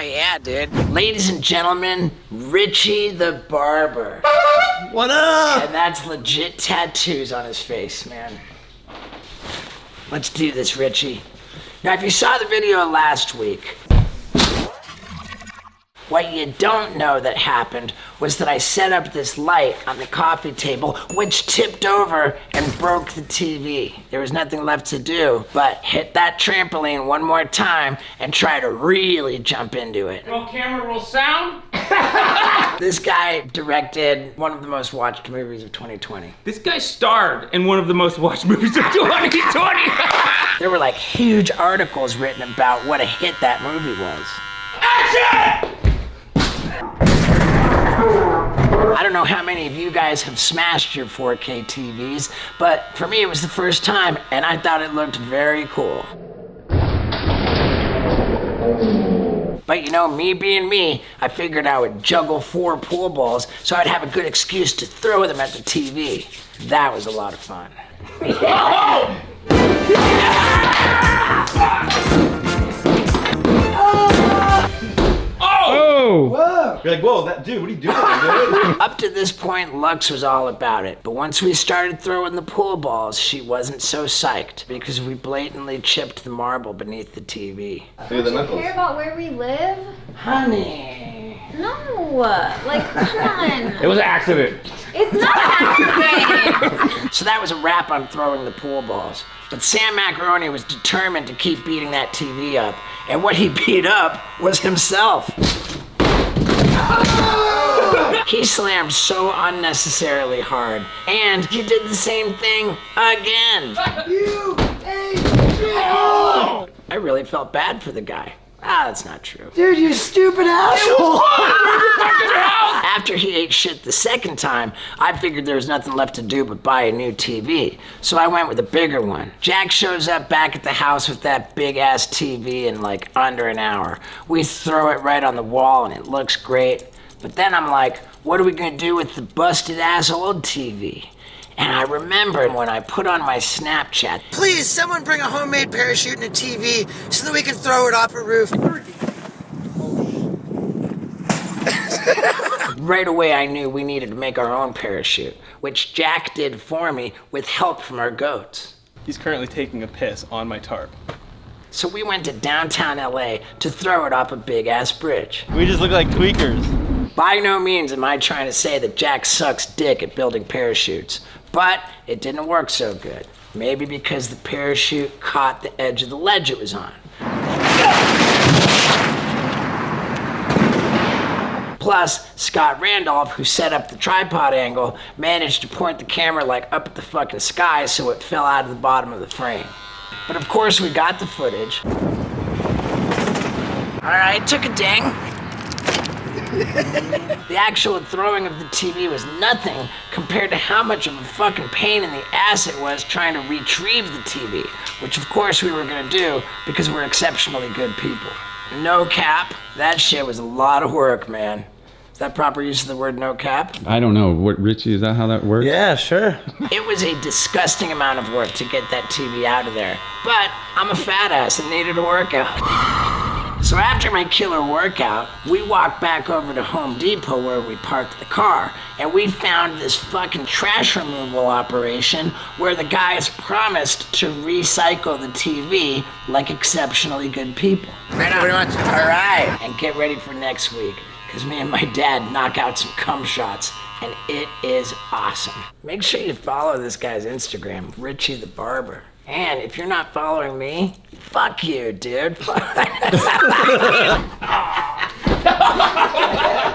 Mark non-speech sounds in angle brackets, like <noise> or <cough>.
Oh yeah, dude. Ladies and gentlemen, Richie the Barber. What up? And that's legit tattoos on his face, man. Let's do this, Richie. Now, if you saw the video last week, what you don't know that happened was that I set up this light on the coffee table, which tipped over and broke the TV. There was nothing left to do but hit that trampoline one more time and try to really jump into it. Roll camera, roll sound. <laughs> This guy directed one of the most watched movies of 2020. This guy starred in one of the most watched movies of 2020. <laughs> There were like huge articles written about what a hit that movie was. Action! Don't know how many of you guys have smashed your 4K TVs, but for me it was the first time and I thought it looked very cool. But you know, me being me, I figured I would juggle four pool balls so I'd have a good excuse to throw them at the TV. That was a lot of fun. <laughs> You're like, whoa, that dude, what are you doing. <laughs> Up to this point, Lux was all about it. But once we started throwing the pool balls, she wasn't so psyched because we blatantly chipped the marble beneath the TV. Look at the knuckles. care about where we live? Honey. No, like come on. It was an accident. It's not accident. <laughs> So that was a wrap on throwing the pool balls. But Sam Macaroni was determined to keep beating that TV up. And what he beat up was himself. He slammed so unnecessarily hard. And he did the same thing again. I really felt bad for the guy. Ah, that's not true. Dude, you stupid asshole! <laughs> After he ate shit the second time, I figured there was nothing left to do but buy a new TV. So I went with a bigger one. Jack shows up back at the house with that big ass TV in like under an hour. We throw it right on the wall and it looks great. But then I'm like, what are we gonna do with the busted ass old TV? And I remember when I put on my Snapchat, please someone bring a homemade parachute and a TV so that we can throw it off a roof. right away I knew we needed to make our own parachute, which Jack did for me with help from our goats. He's currently taking a piss on my tarp. So we went to downtown LA to throw it off a big ass bridge. We just look like tweakers. By no means am I trying to say that Jack sucks dick at building parachutes, but it didn't work so good. Maybe because the parachute caught the edge of the ledge it was on. Plus, Scott Randolph, who set up the tripod angle, managed to point the camera like up at the fucking sky so it fell out of the bottom of the frame. But of course, we got the footage. Alright, took a ding. The actual throwing of the TV was nothing compared to how much of a fucking pain in the ass it was trying to retrieve the TV, which of course we were gonna do because we're exceptionally good people. No cap, that shit was a lot of work, man. Is that proper use of the word no cap? I don't know. What Richie, is that how that works? Yeah, sure. <laughs> It was a disgusting amount of work to get that TV out of there. But I'm a fat ass and needed a workout. <laughs> So after my killer workout, we walked back over to Home Depot where we parked the car, and we found this fucking trash removal operation where the guys promised to recycle the TV like exceptionally good people. Right on. Pretty much. All right. And get ready for next week, because me and my dad knock out some cum shots, and it is awesome. Make sure you follow this guy's Instagram, Richie the Barber. And if you're not following me, fuck you, dude. <laughs> <laughs>